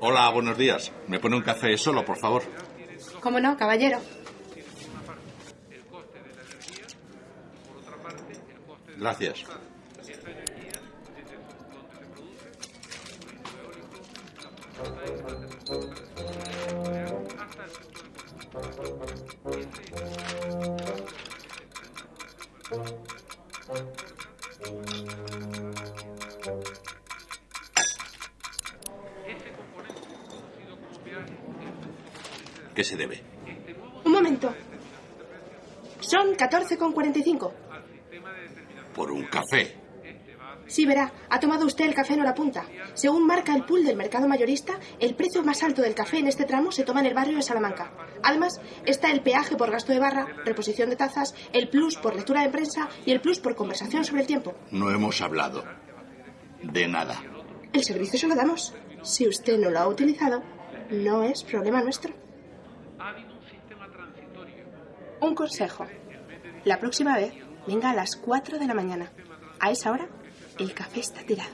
Hola, buenos días. ¿Me pone un café solo, por favor? ¿Cómo no, caballero? Gracias. ¿Qué se debe? Un momento. Son 14,45. Por un café. Sí, verá, ha tomado usted el café en hora punta. Según marca el pool del mercado mayorista, el precio más alto del café en este tramo se toma en el barrio de Salamanca. Además, está el peaje por gasto de barra, reposición de tazas, el plus por lectura de prensa y el plus por conversación sobre el tiempo. No hemos hablado de nada. El servicio se lo damos. Si usted no lo ha utilizado, no es problema nuestro. Un consejo. La próxima vez, venga a las 4 de la mañana. A esa hora, el café está tirado.